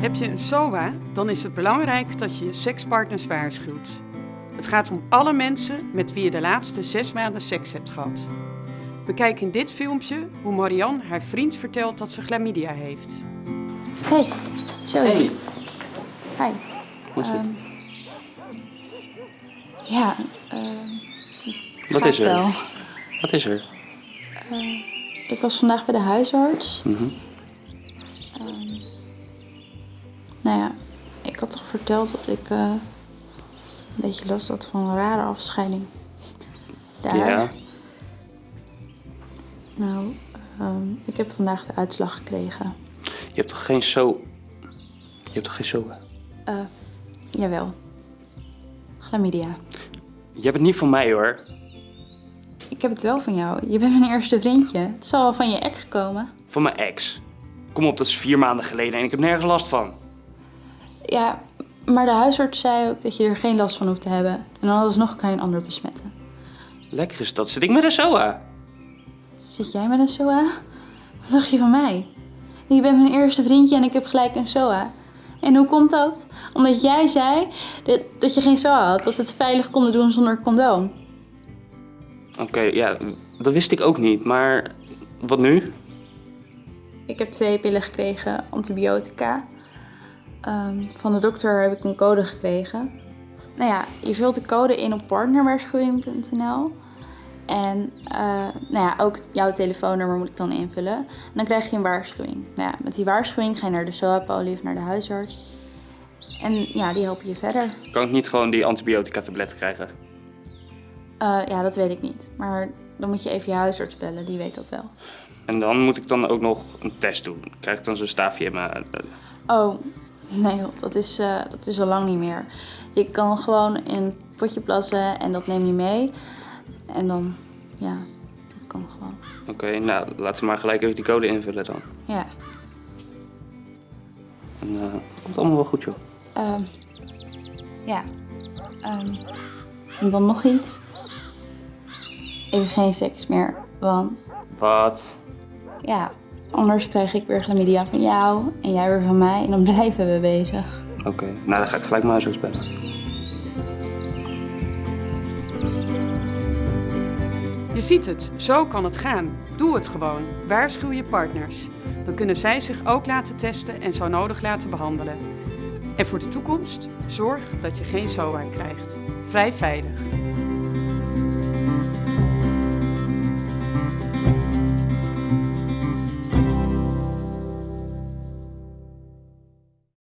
je een SOA, dan is het belangrijk dat je je sekspartners waarschuwt. Het gaat om alle mensen met wie je de laatste zes maanden seks hebt gehad. Bekijk in dit filmpje hoe Marianne haar vriend vertelt dat ze chlamydia heeft. Hey, Joey. Hey, Hi. hoe is het? Ehm, ja, ehm, Wat is er? wel. Wat is er? Ik was vandaag bij de huisarts. Mhm. Nou ja, ik had toch verteld dat ik eh, een beetje last had van een rare afscheiding. Daar. Ja, Nou, ehm, ik heb vandaag de uitslag gekregen. je hebt toch geen zo... Je hebt toch geen SOA? Eh, jawel. Chlamydia. Je hebt het niet van mij hoor. Ik heb het wel van jou. Je bent mijn eerste vriendje. Het zal wel van je ex komen. Van mijn ex. Kom op, dat is vier maanden geleden en ik heb nergens last van. Ja, maar de huisarts zei ook dat je er geen last van hoeft te hebben. En dan alsnog kan je een ander besmetten. Lekker is dat. Zit ik met een SOA? Zit jij met een SOA? Wat dacht je van mij? Je bent mijn eerste vriendje en ik heb gelijk een SOA. En hoe komt dat? Omdat jij zei dat, dat je geen SOA had, dat we het veilig konden doen zonder condoom. Oké, ja, dat wist ik ook niet. Maar wat nu? Ik heb twee pillen gekregen, antibiotica. Ehm, van de dokter heb ik een code gekregen. Nou ja, je vult de code in op partnerwaarschuwing.nl. En eh, nou ja, ook jouw telefoonnummer moet ik dan invullen. En dan krijg je een waarschuwing. Nou ja, met die waarschuwing ga je naar de SOA-poli of naar de huisarts. En ja, die helpen je verder. Kan ik niet gewoon die antibiotica-tabletten krijgen? Eh, ja, dat weet ik niet. Maar dan moet je even je huisarts bellen, die weet dat wel. En dan moet ik dan ook nog een test doen. Krijg ik dan zo'n staafje in mijn... Oh, nee dat is, eh, dat is al lang niet meer. Je kan gewoon in een potje plassen en dat neem je mee. En dan, ja, dat kan gewoon. Oké, nou, laat ze maar gelijk even die code invullen dan. Ja. En het komt allemaal wel goed, joh. Ehm, ja. Ehm, en dan nog iets. Even geen seks meer, want Wat? ja, anders krijg ik weer chlamydia van jou en jij weer van mij en dan blijven we bezig. Oké, nou dan ga ik gelijk mijn huisarts bellen. Je ziet het, zo kan het gaan. Doe het gewoon. Waarschuw je partners. Dan kunnen zij zich ook laten testen en zo nodig laten behandelen. En voor de toekomst, zorg dat je geen SOA krijgt. Vrij veilig.